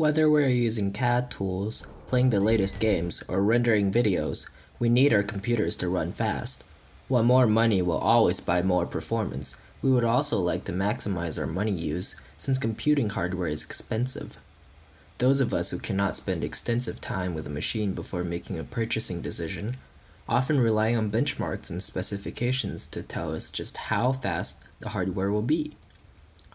Whether we're using CAD tools, playing the latest games, or rendering videos, we need our computers to run fast. While more money will always buy more performance, we would also like to maximize our money use since computing hardware is expensive. Those of us who cannot spend extensive time with a machine before making a purchasing decision often rely on benchmarks and specifications to tell us just how fast the hardware will be.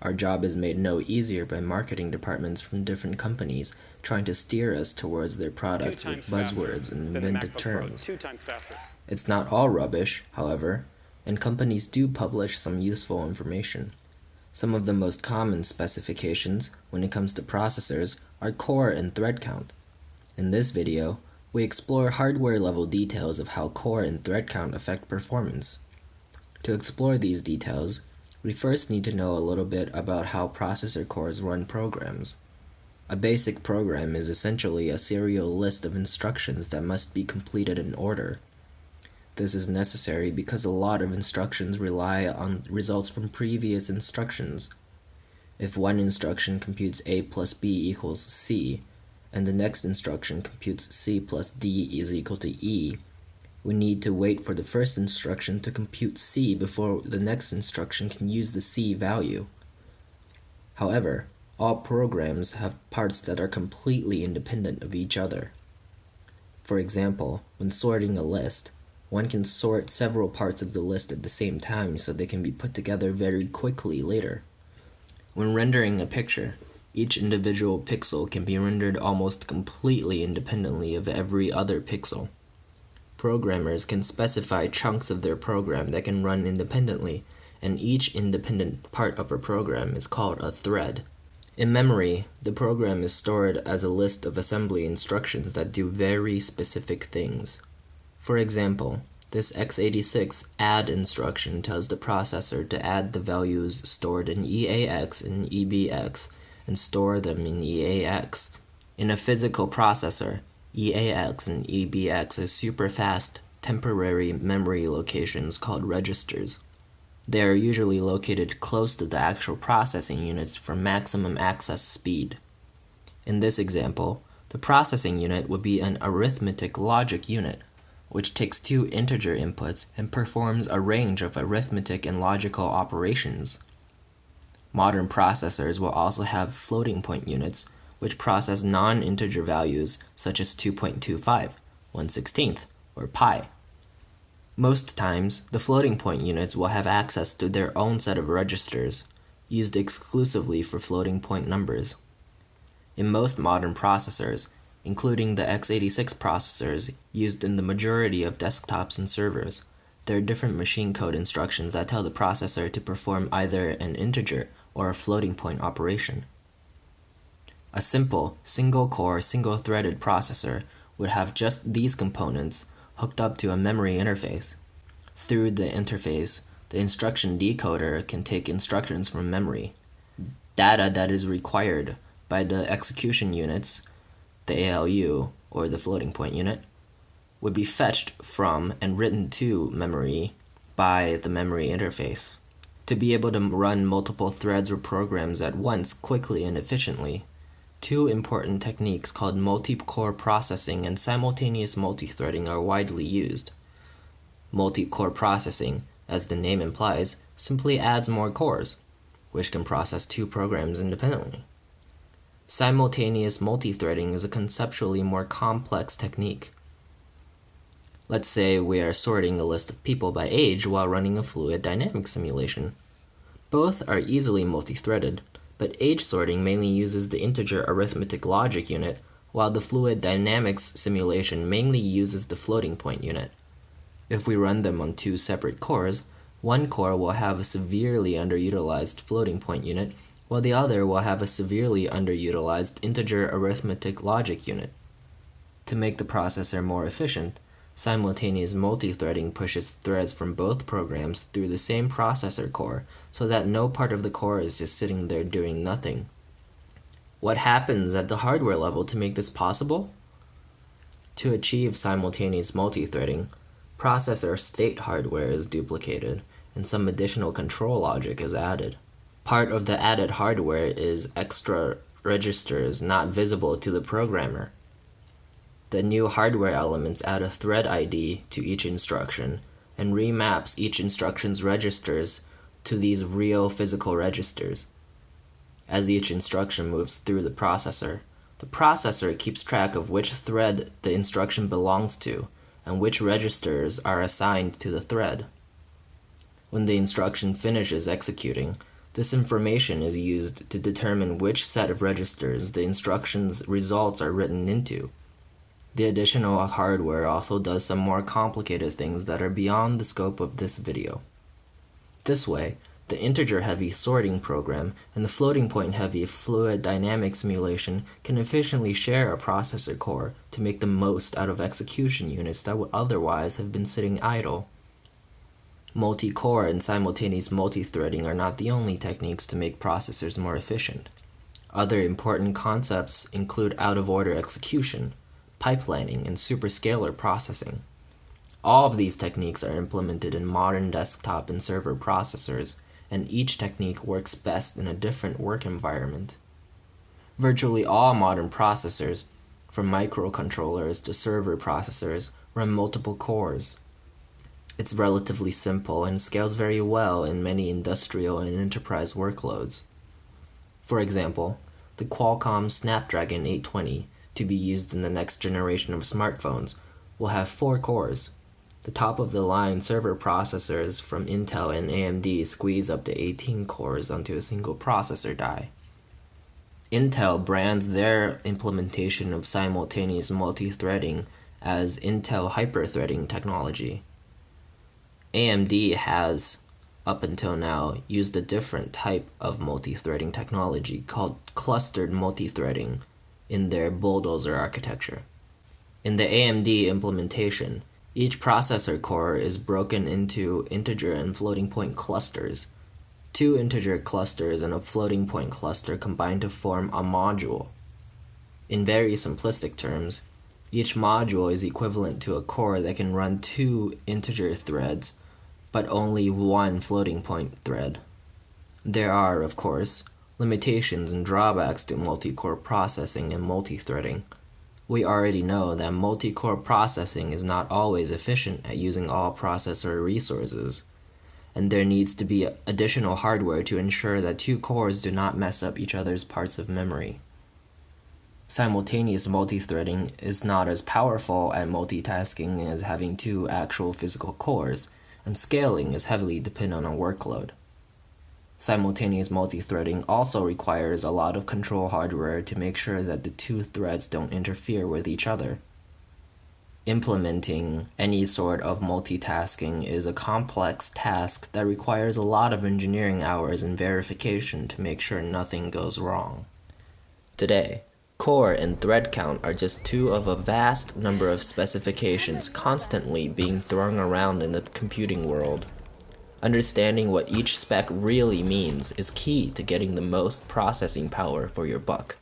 Our job is made no easier by marketing departments from different companies trying to steer us towards their products with buzzwords and invented terms. It's not all rubbish, however, and companies do publish some useful information. Some of the most common specifications when it comes to processors are core and thread count. In this video, we explore hardware level details of how core and thread count affect performance. To explore these details, we first need to know a little bit about how processor cores run programs. A basic program is essentially a serial list of instructions that must be completed in order. This is necessary because a lot of instructions rely on results from previous instructions. If one instruction computes a plus b equals c, and the next instruction computes c plus d is equal to e, we need to wait for the first instruction to compute C before the next instruction can use the C value. However, all programs have parts that are completely independent of each other. For example, when sorting a list, one can sort several parts of the list at the same time so they can be put together very quickly later. When rendering a picture, each individual pixel can be rendered almost completely independently of every other pixel. Programmers can specify chunks of their program that can run independently, and each independent part of a program is called a thread. In memory, the program is stored as a list of assembly instructions that do very specific things. For example, this x86 add instruction tells the processor to add the values stored in EAX and EBX and store them in EAX. In a physical processor, EAX and EBX are super fast temporary memory locations called registers. They are usually located close to the actual processing units for maximum access speed. In this example, the processing unit would be an arithmetic logic unit, which takes two integer inputs and performs a range of arithmetic and logical operations. Modern processors will also have floating point units, which process non-integer values such as 2.25, 1 16th, or pi. Most times, the floating point units will have access to their own set of registers, used exclusively for floating point numbers. In most modern processors, including the x86 processors used in the majority of desktops and servers, there are different machine code instructions that tell the processor to perform either an integer or a floating point operation. A simple, single-core, single-threaded processor would have just these components hooked up to a memory interface. Through the interface, the instruction decoder can take instructions from memory. Data that is required by the execution units, the ALU, or the floating point unit, would be fetched from and written to memory by the memory interface. To be able to run multiple threads or programs at once quickly and efficiently, Two important techniques called multi-core processing and simultaneous multithreading are widely used. Multi-core processing, as the name implies, simply adds more cores, which can process two programs independently. Simultaneous multithreading is a conceptually more complex technique. Let's say we are sorting a list of people by age while running a fluid dynamics simulation. Both are easily multithreaded, but age sorting mainly uses the integer arithmetic logic unit, while the fluid dynamics simulation mainly uses the floating point unit. If we run them on two separate cores, one core will have a severely underutilized floating point unit, while the other will have a severely underutilized integer arithmetic logic unit. To make the processor more efficient, Simultaneous multithreading pushes threads from both programs through the same processor core so that no part of the core is just sitting there doing nothing. What happens at the hardware level to make this possible? To achieve simultaneous multithreading, processor state hardware is duplicated and some additional control logic is added. Part of the added hardware is extra registers not visible to the programmer. The new hardware elements add a thread ID to each instruction and remaps each instruction's registers to these real physical registers. As each instruction moves through the processor, the processor keeps track of which thread the instruction belongs to and which registers are assigned to the thread. When the instruction finishes executing, this information is used to determine which set of registers the instruction's results are written into. The additional hardware also does some more complicated things that are beyond the scope of this video. This way, the integer-heavy sorting program and the floating-point-heavy fluid dynamics simulation can efficiently share a processor core to make the most out of execution units that would otherwise have been sitting idle. Multi-core and simultaneous multi-threading are not the only techniques to make processors more efficient. Other important concepts include out-of-order execution, pipelining, and superscalar processing. All of these techniques are implemented in modern desktop and server processors, and each technique works best in a different work environment. Virtually all modern processors, from microcontrollers to server processors, run multiple cores. It's relatively simple and scales very well in many industrial and enterprise workloads. For example, the Qualcomm Snapdragon 820, to be used in the next generation of smartphones, will have four cores. The top of the line server processors from Intel and AMD squeeze up to 18 cores onto a single processor die. Intel brands their implementation of simultaneous multi-threading as Intel hyper-threading technology. AMD has, up until now, used a different type of multi-threading technology called clustered multi-threading in their bulldozer architecture. In the AMD implementation, each processor core is broken into integer and floating point clusters. Two integer clusters and a floating point cluster combine to form a module. In very simplistic terms, each module is equivalent to a core that can run two integer threads but only one floating point thread. There are, of course, limitations and drawbacks to multi-core processing and multi-threading. We already know that multi-core processing is not always efficient at using all processor resources, and there needs to be additional hardware to ensure that two cores do not mess up each other's parts of memory. Simultaneous multi-threading is not as powerful at multitasking as having two actual physical cores, and scaling is heavily dependent on workload. Simultaneous multi-threading also requires a lot of control hardware to make sure that the two threads don't interfere with each other. Implementing any sort of multitasking is a complex task that requires a lot of engineering hours and verification to make sure nothing goes wrong. Today, Core and thread count are just two of a vast number of specifications constantly being thrown around in the computing world. Understanding what each spec really means is key to getting the most processing power for your buck.